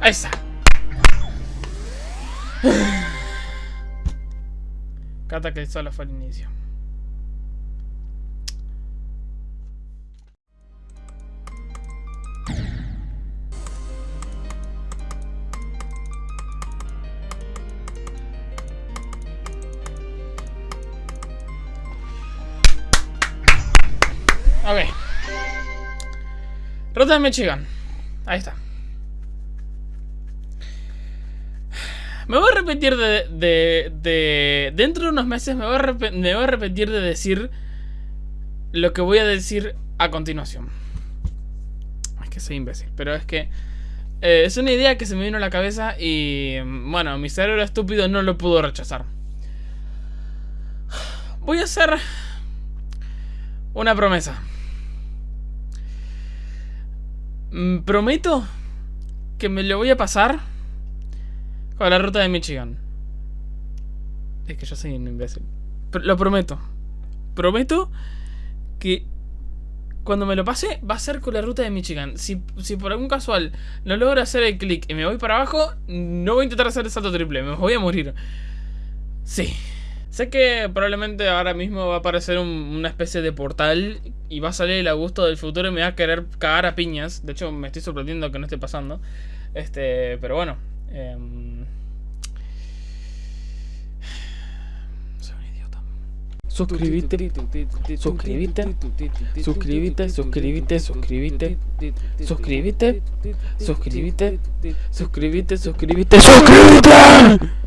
Ahí está. Cata que solo fue el inicio. Ok. Ruta de Michigan. Ahí está. Me voy a repetir de, de, de- Dentro de unos meses me voy, a me voy a repetir de decir lo que voy a decir a continuación. Es que soy imbécil, pero es que... eh, es una idea que se me vino a la cabeza y... Bueno, mi cerebro estúpido no lo pudo rechazar. Voy a hacer... Una promesa. Mm, Prometo que me lo voy a pasar con la ruta de Michigan. Es que yo soy un imbécil. Lo prometo. Prometo que cuando me lo pase va a ser con la ruta de Michigan. Si, si por algún casual no logro hacer el clic y me voy para abajo, no voy a intentar hacer el salto triple. Me voy a morir. Sí. Sé que probablemente ahora mismo va a aparecer un- una especie de portal y va a salir el Augusto del futuro y me va a querer cagar a piñas. De hecho, me estoy sorprendiendo que no esté pasando. Este, pero bueno. Em, Soy un idiota. Suscríbete, suscríbete, suscríbete, suscríbete, suscríbete, suscríbete, suscríbete, suscríbete, suscríbete, suscríbete.